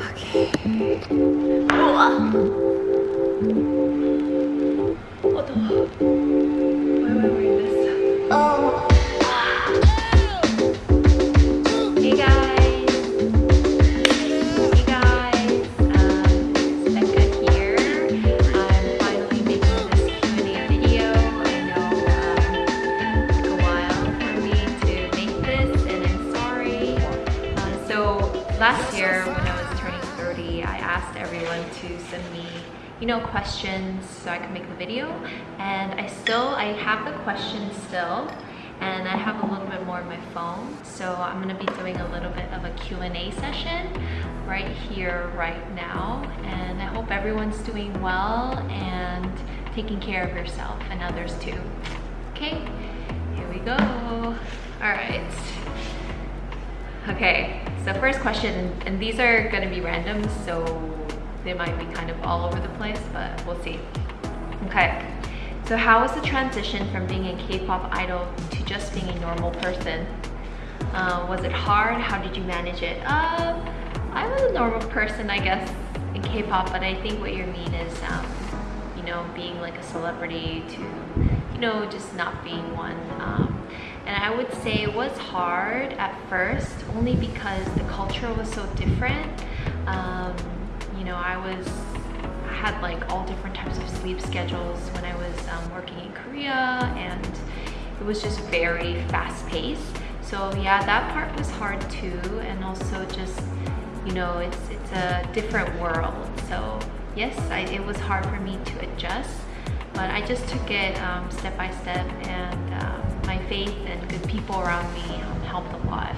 我我懂 so I could make the video. And I still I have the questions still and I have a little bit more on my phone. So I'm gonna be doing a little bit of a Q&A session right here right now. And I hope everyone's doing well and taking care of yourself and others too. Okay here we go. All right. Okay so first question and these are to be random so they might be kind of all over the place but we'll see okay so how was the transition from being a k-pop idol to just being a normal person? Uh, was it hard? How did you manage it? Uh, i was a normal person i guess in k-pop but i think what you mean is um, you know being like a celebrity to you know just not being one. Um, and I would say it was hard at first only because the culture was so different. Um, you know I was had like all different types of sleep schedules when I was um, working in Korea and it was just very fast paced so yeah that part was hard too and also just you know it's it's a different world. So yes I, it was hard for me to adjust but I just took it um, step by step and um, my faith and good people around me um, helped a lot.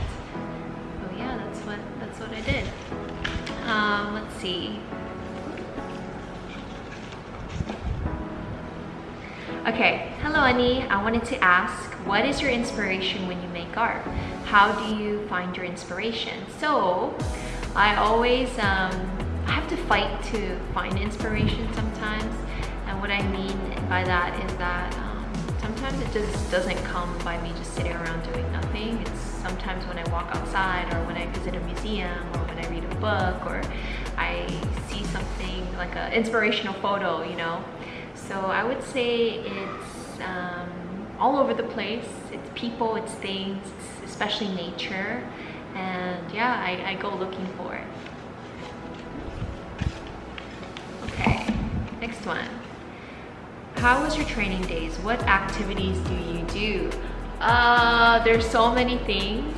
So yeah that's what that's what I did. Um, let's see okay hello Annie I wanted to ask what is your inspiration when you make art how do you find your inspiration so I always um, I have to fight to find inspiration sometimes and what I mean by that is that um, sometimes it just doesn't come by me just sitting around doing nothing. It's sometimes when I walk outside or when I visit a museum or when I read a book or I see something like an inspirational photo, you know. So I would say it's um, all over the place. It's people, it's things, it's especially nature. And yeah, I, I go looking for it. Okay, next one. How was your training days? What activities do you do? Uh, there's so many things,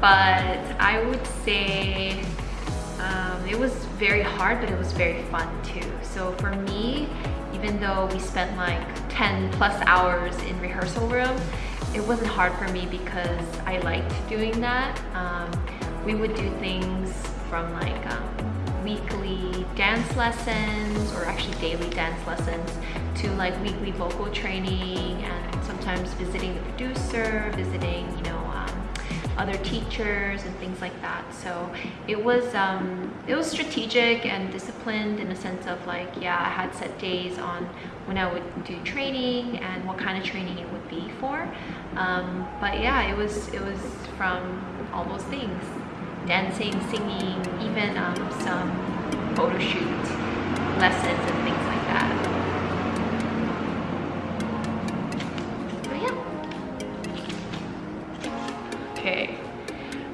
but I would say um, it was very hard, but it was very fun too. So for me, even though we spent like 10 plus hours in rehearsal room, it wasn't hard for me because I liked doing that. Um, we would do things from like um, weekly dance lessons or actually daily dance lessons to like weekly vocal training and sometimes visiting the producer, visiting, you know, other teachers and things like that. So it was um, it was strategic and disciplined in a sense of like, yeah, I had set days on when I would do training and what kind of training it would be for. Um, but yeah, it was it was from all those things, dancing, singing, even um, some photo shoot lessons and things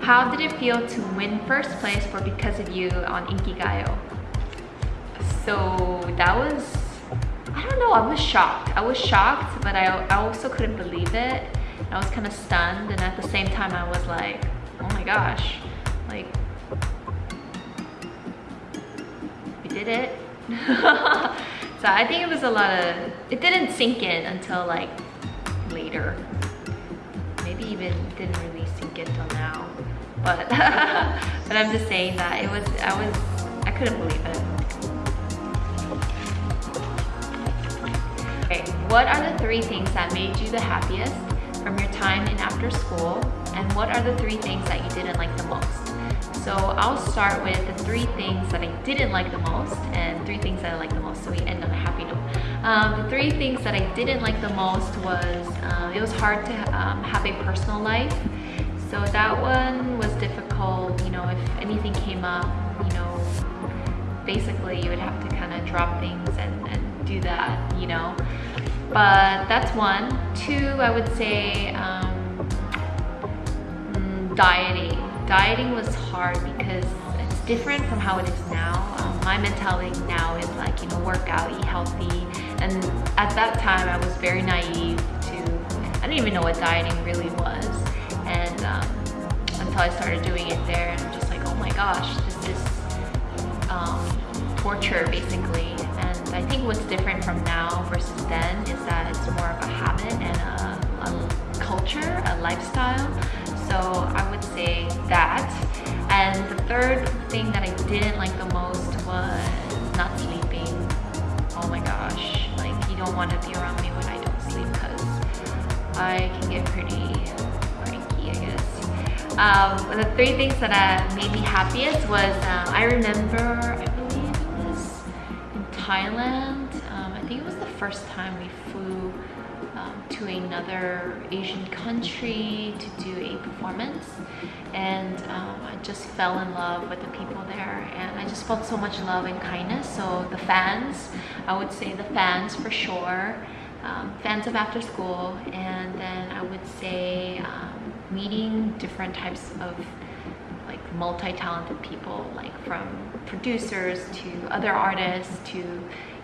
How did it feel to win first place for Because of You on Inkigayo? So that was, I don't know, I was shocked. I was shocked, but I, I also couldn't believe it. I was kind of stunned and at the same time I was like, oh my gosh, like, we did it. so I think it was a lot of, it didn't sink in until like later. Maybe even didn't really sink in till now. But, but I'm just saying that it was, I was, I couldn't believe it. Okay, what are the three things that made you the happiest from your time in after school? And what are the three things that you didn't like the most? So I'll start with the three things that I didn't like the most and three things that I like the most so we end on a happy note. Um, the three things that I didn't like the most was uh, it was hard to um, have a personal life. So that one was difficult, you know, if anything came up, you know, basically you would have to kind of drop things and, and do that, you know. But that's one. Two, I would say um, mm, dieting. Dieting was hard because it's different from how it is now. Um, my mentality now is like, you know, work out, eat healthy. And at that time, I was very naive to, I didn't even know what dieting really was. Until I started doing it there, and I'm just like, oh my gosh, this is um, torture basically. And I think what's different from now versus then is that it's more of a habit and a, a culture, a lifestyle. So I would say that. And the third thing that I didn't like the most was not sleeping. Oh my gosh, like you don't want to be around me when I don't sleep because I can get pretty. Um, the three things that uh, made me happiest was uh, I remember, I believe it was in Thailand. Um, I think it was the first time we flew um, to another Asian country to do a performance and um, I just fell in love with the people there and I just felt so much love and kindness so the fans I would say the fans for sure um, fans of after school and then I would say um, meeting different types of like multi-talented people like from producers to other artists to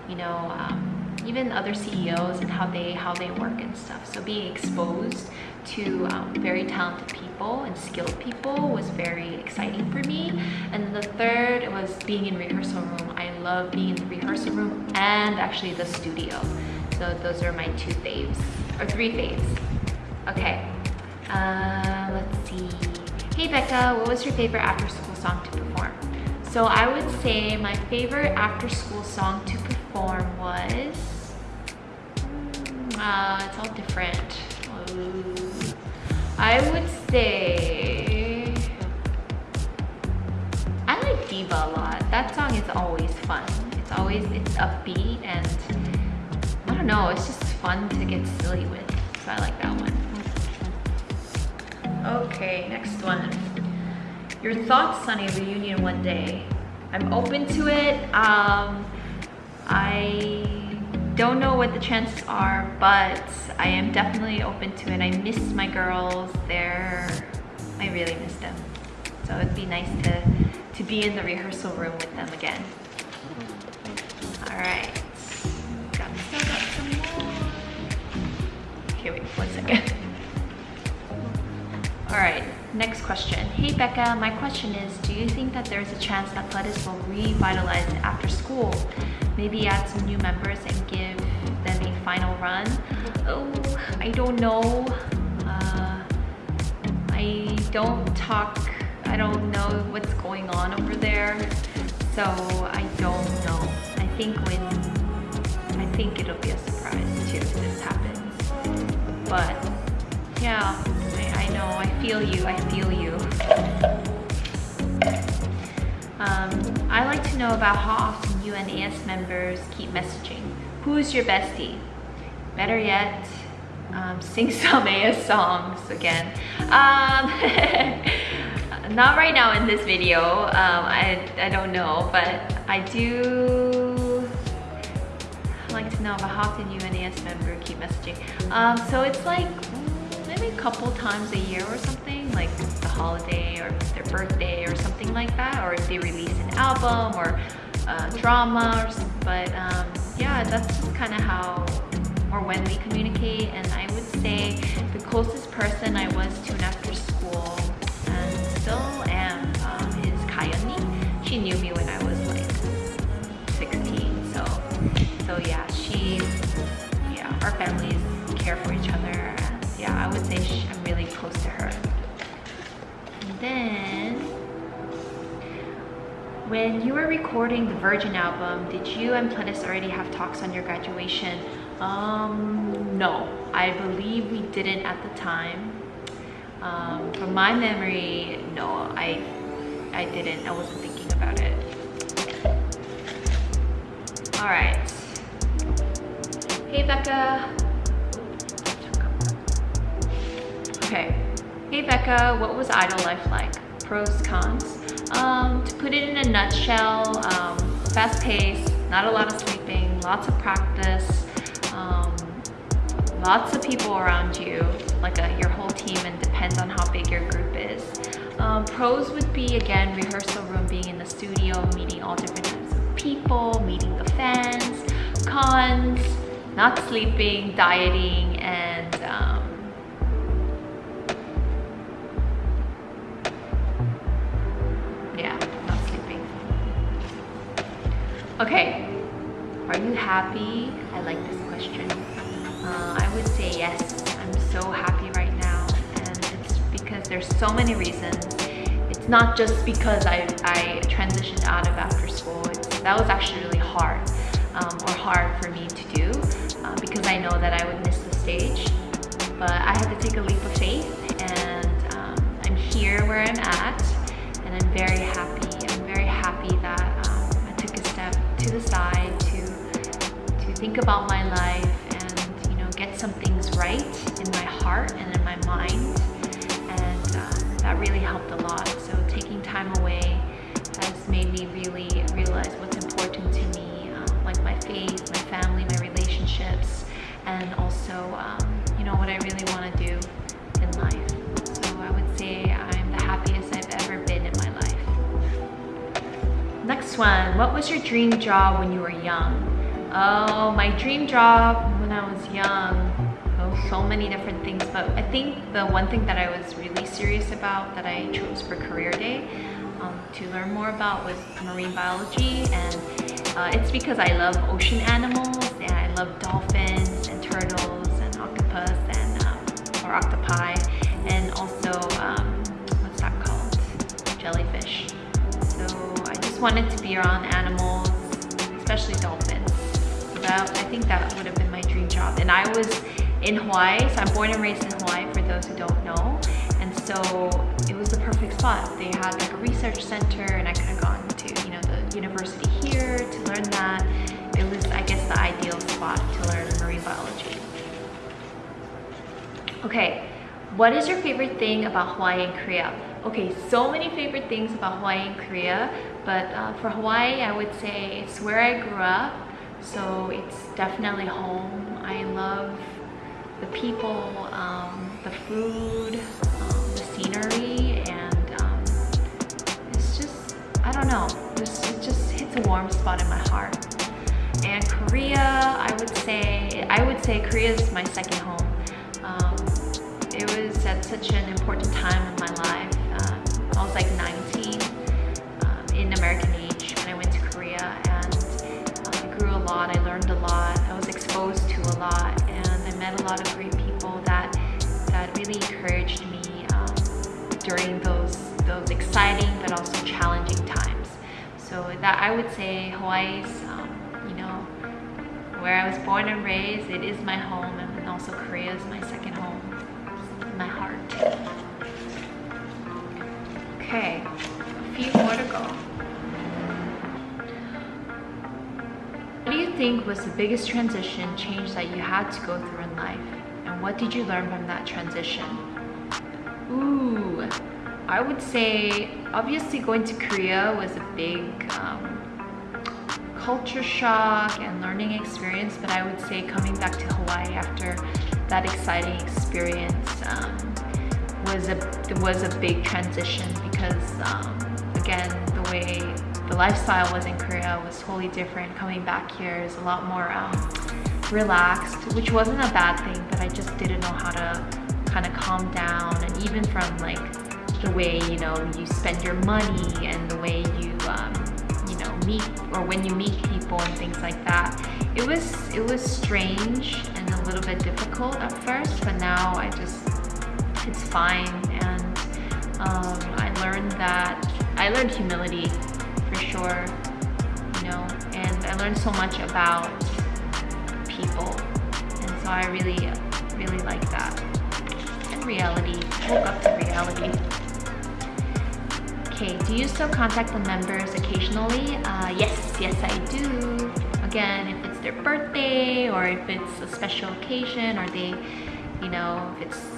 you know um, even other CEOs and how they how they work and stuff. So being exposed to um, very talented people and skilled people was very exciting for me. And the third was being in rehearsal room. I love being in the rehearsal room and actually the studio. So those are my two faves or three faves. Okay, uh, let's see. Hey Becca, what was your favorite after school song to perform? So I would say my favorite after school song to perform was uh, it's all different. I would say I like Diva a lot. That song is always fun. It's always it's upbeat and I don't know. It's just fun to get silly with. So I like that one. Okay, next one. Your thoughts on a reunion one day. I'm open to it. Um, I don't know what the chances are, but I am definitely open to it. I miss my girls. They're, I really miss them. So it'd be nice to, to be in the rehearsal room with them again. All right, got, some more. Okay, wait one second. All right, next question. Hey Becca, my question is, do you think that there's a chance that Pledis will revitalize after school? maybe add some new members and give them a final run. Oh, I don't know. Uh, I don't talk, I don't know what's going on over there. So I don't know. I think when, I think it'll be a surprise too if this happens. But yeah, know, I feel you, I feel you. Um, I like to know about how often you and AS members keep messaging. Who's your bestie? Better yet, um, sing some AS songs again. Um, not right now in this video, um, I, I don't know, but I do like to know about how often you and AS member keep messaging. Um, so it's like a couple times a year or something, like the holiday or their birthday or something like that, or if they release an album or uh, drama, or, but um, yeah, that's just kind of how or when we communicate. And I would say the closest person I was to an after school and still am um, is Kayoni. She knew me when I was like 16, so so yeah, she yeah, our families care for each other. Yeah, I would say I'm really close to her. And then when you were recording the Virgin album, did you and Pledis already have talks on your graduation? Um, no, I believe we didn't at the time. Um, from my memory, no, I, I didn't. I wasn't thinking about it. All right. Hey, Becca. Okay. Hey, Becca, what was idol life like? Pros, cons? Um, to put it in a nutshell, um, fast pace, not a lot of sleeping, lots of practice, um, lots of people around you, like a, your whole team and depends on how big your group is. Um, pros would be, again, rehearsal room, being in the studio, meeting all different types of people, meeting the fans. Cons, not sleeping, dieting, Okay, are you happy? I like this question. Uh, I would say yes. I'm so happy right now, and it's because there's so many reasons. It's not just because I, I transitioned out of after school. It's, that was actually really hard, um, or hard for me to do, uh, because I know that I would miss the stage. But I had to take a leap of faith, and um, I'm here where I'm at, and I'm very happy. I'm very happy that to the side to to think about my life and, you know, get some things right in my heart and in my mind. And um, that really helped a lot. So taking time away has made me really realize what's important to me um, like my faith my family my relationships and also um, you know what I really want to do in life one what was your dream job when you were young Oh, my dream job when I was young. Oh, so many different things. But I think the one thing that I was really serious about that I chose for career day um, to learn more about was marine biology. And uh, it's because I love ocean animals and I love dolphins and turtles and octopus and um, or octopi wanted to be around animals, especially dolphins that I think that would have been my dream job. And I was in Hawaii, so I'm born and raised in Hawaii for those who don't know. And so it was the perfect spot. They had like a research center and I could have gone to, you know, the university here to learn that. It was, I guess, the ideal spot to learn marine biology. Okay, what is your favorite thing about Hawaii and Korea? Okay, so many favorite things about Hawaii and Korea, but uh, for Hawaii, I would say it's where I grew up so it's definitely home. I love the people, um, the food, um, the scenery, and um, it's just, I don't know, it's, it just hits a warm spot in my heart. And Korea, I would say, I would say Korea is my second home. Um, it was at such an important time in my life. I was like 19 um, in American age when I went to Korea and I grew a lot, I learned a lot, I was exposed to a lot, and I met a lot of great people that that really encouraged me um, during those those exciting but also challenging times. So that I would say Hawaii's, um, you know, where I was born and raised, it is my home, and also Korea is my second home, my heart. Okay, a few more to go. What do you think was the biggest transition change that you had to go through in life? And what did you learn from that transition? Ooh, I would say obviously going to Korea was a big um, culture shock and learning experience, but I would say coming back to Hawaii after that exciting experience um, was a was a big transition because um, again the way the lifestyle was in Korea was totally different. Coming back here is a lot more um, relaxed, which wasn't a bad thing, but I just didn't know how to kind of calm down. And even from like the way, you know, you spend your money and the way you, um, you know, meet or when you meet people and things like that. It was, it was strange and a little bit difficult at first, but now I just, it's fine. And um, I learned that, I learned humility for sure, you know, and I learned so much about people. And so I really, really like that. And reality, woke up to reality. Okay, do you still contact the members occasionally? Uh, yes, yes I do. Again, if it's their birthday or if it's a special occasion or they, you know, if it's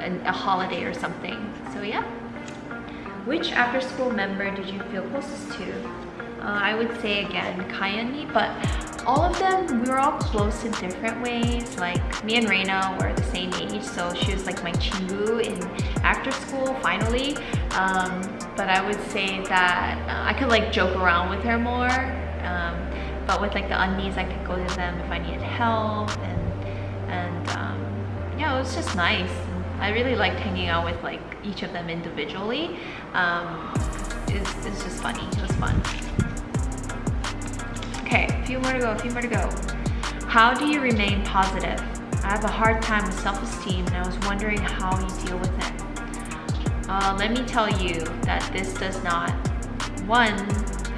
a, a holiday or something. So yeah. Which after school member did you feel closest to? Uh, I would say again, Kayani, but all of them, we were all close in different ways. Like me and Raina were the same age, so she was like my chingu in after school, finally. Um, but I would say that uh, I could like joke around with her more. Um, but with like the unnies, I could go to them if I needed help. And, and um, yeah, it was just nice. I really liked hanging out with like each of them individually. Um, it's, it's just funny, it was fun. Okay, a few more to go, a few more to go. How do you remain positive? I have a hard time with self-esteem and I was wondering how you deal with it. Uh, let me tell you that this does not, one,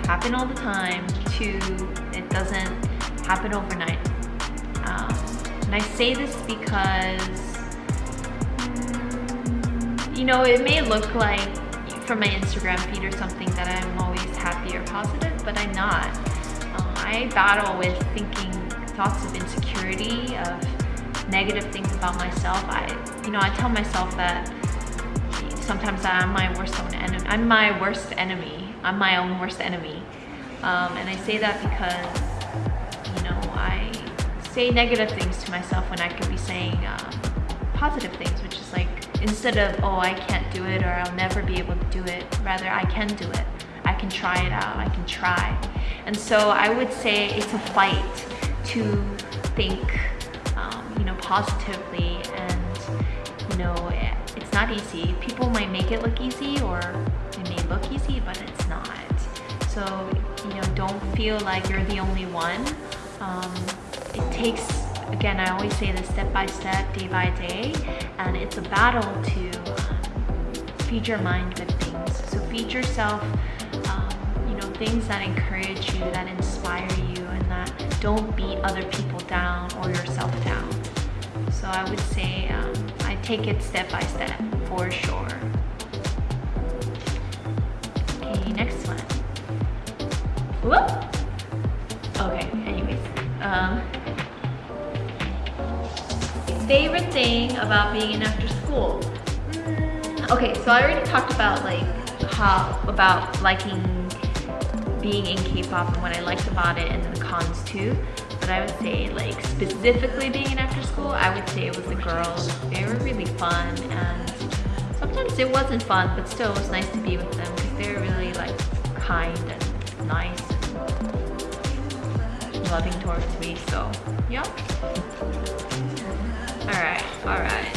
happen all the time, two, it doesn't happen overnight. Um, and I say this because you know, it may look like from my Instagram feed or something that I'm always happy or positive, but I'm not. Uh, I battle with thinking thoughts of insecurity, of negative things about myself. I, you know, I tell myself that sometimes I'm my worst own enemy. I'm my worst enemy. I'm my own worst enemy. Um, and I say that because, you know, I say negative things to myself when I could be saying uh, positive things, which is like, instead of, oh, I can't do it or I'll never be able to do it, rather I can do it. I can try it out, I can try. And so I would say it's a fight to think, um, you know, positively and, you know, it's not easy. People might make it look easy or it may look easy, but it's not. So, you know, don't feel like you're the only one. Um, it takes again, I always say this step by step, day by day, and it's a battle to feed your mind good things. So feed yourself, um, you know, things that encourage you, that inspire you, and that don't beat other people down or yourself down. So I would say um, I take it step by step for sure. Okay, next one. Whoop. Okay, anyways. Um, favorite thing about being in after school? Mm, okay, so I already talked about like how, about liking being in K-pop and what I liked about it and the cons too. But I would say like specifically being in after school, I would say it was the girls. They were really fun and sometimes it wasn't fun, but still it was nice to be with them because they were really like kind and nice and loving towards me. So yeah. Alright, alright.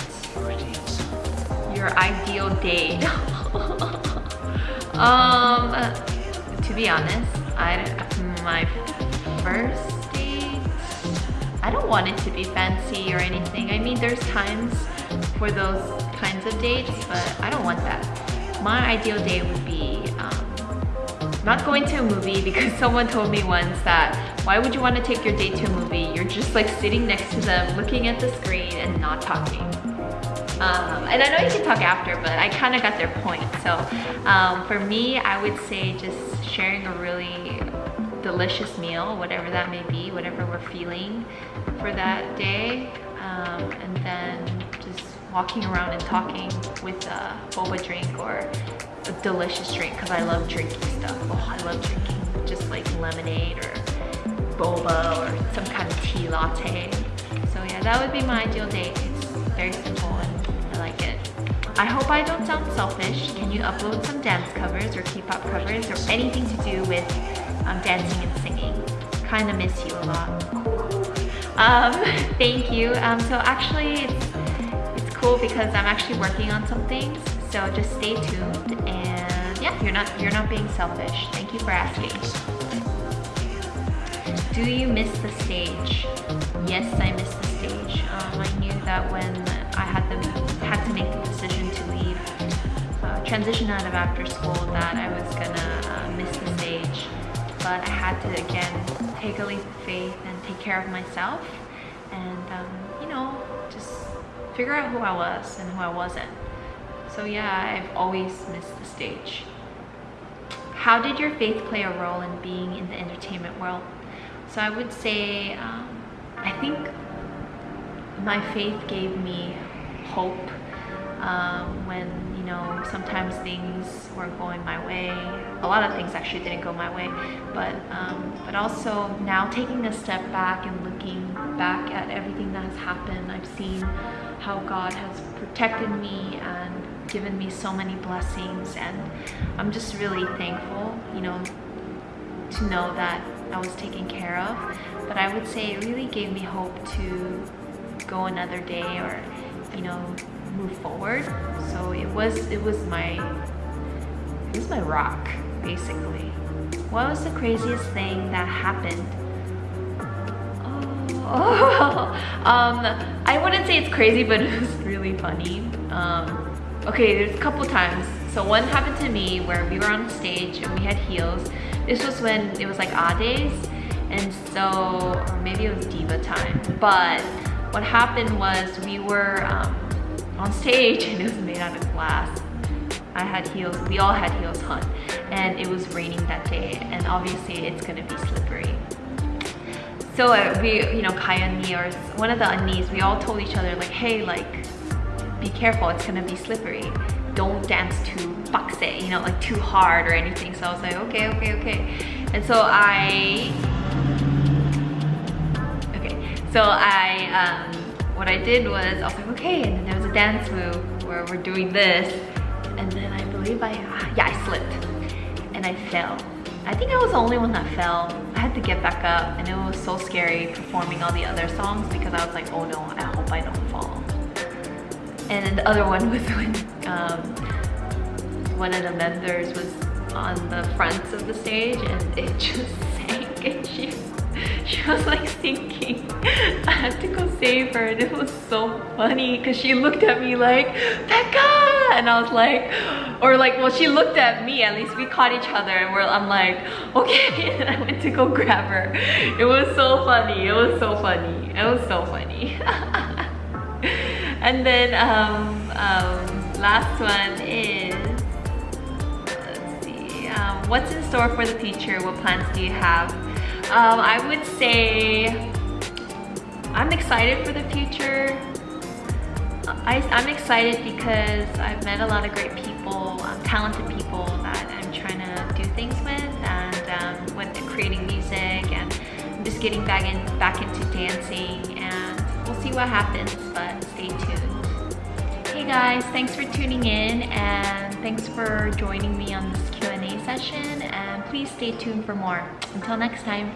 Your ideal date. um, to be honest, I my first date, I don't want it to be fancy or anything. I mean, there's times for those kinds of dates, but I don't want that. My ideal date would be um, not going to a movie because someone told me once that why would you want to take your date to a movie? You're just like sitting next to them, looking at the screen and not talking. Um, and I know you can talk after, but I kind of got their point. So um, for me, I would say just sharing a really delicious meal, whatever that may be, whatever we're feeling for that day. Um, and then just walking around and talking with a boba drink or a delicious drink because I love drinking stuff. Oh, I love drinking just like lemonade or boba or some kind of tea latte. So yeah, that would be my ideal date. It's very simple and I like it. I hope I don't sound selfish. Can you upload some dance covers or K-pop covers or anything to do with um, dancing and singing? Kind of miss you a lot. Um, thank you. Um, so actually, it's, it's cool because I'm actually working on some things. So just stay tuned and yeah, you're not you're not being selfish. Thank you for asking. Do you miss the stage? Yes, I miss the stage. Um, I knew that when I had the had to make the decision to leave, uh, transition out of after school, that I was gonna uh, miss the stage. But I had to again take a leap of faith and take care of myself, and um, you know, just figure out who I was and who I wasn't. So yeah, I've always missed the stage. How did your faith play a role in being in the entertainment world? So I would say, um, I think my faith gave me hope um, when, you know, sometimes things weren't going my way. a lot of things actually didn't go my way. But, um, but also now taking a step back and looking back at everything that has happened, I've seen how God has protected me and given me so many blessings and I'm just really thankful, you know, to know that I was taken care of. But I would say it really gave me hope to go another day or, you know, move forward. So it was it was my it was my rock, basically. What was the craziest thing that happened? Oh, um, I wouldn't say it's crazy, but it was really funny. Um, okay, there's a couple times. So one happened to me where we were on stage and we had heels. This was when it was like A days. And so, maybe it was diva time. But what happened was we were um, on stage and it was made out of glass. I had heels, we all had heels on. And it was raining that day. And obviously it's gonna be slippery. So uh, we, you know, Kaya and me, or one of the unnies, we all told each other like, hey, like, be careful, it's gonna be slippery. Don't dance too bakse, you know, like too hard or anything. So I was like, okay, okay, okay. And so I, okay, so I, um, what I did was, I was like, okay, and then there was a dance move where we're doing this. And then I believe I, yeah, I slipped and I fell. I think I was the only one that fell. I had to get back up and it was so scary performing all the other songs because I was like, oh no, I hope I don't fall. And the other one was when um, one of the members was on the front of the stage and it just sank and she, she was like sinking. I had to go save her and it was so funny because she looked at me like, Becca! And I was like, or like, well, she looked at me, at least we caught each other and we're, I'm like, okay, and I went to go grab her. It was so funny, it was so funny, it was so funny. And then um, um, last one is, let's see, um, what's in store for the future? What plans do you have? Um, I would say I'm excited for the future. I, am excited because I've met a lot of great people, um, talented people that I'm trying to do things with and um, with creating music and just getting back, in, back into dancing and what happens, but stay tuned. Hey guys, thanks for tuning in and thanks for joining me on this Q&A session and please stay tuned for more. Until next time.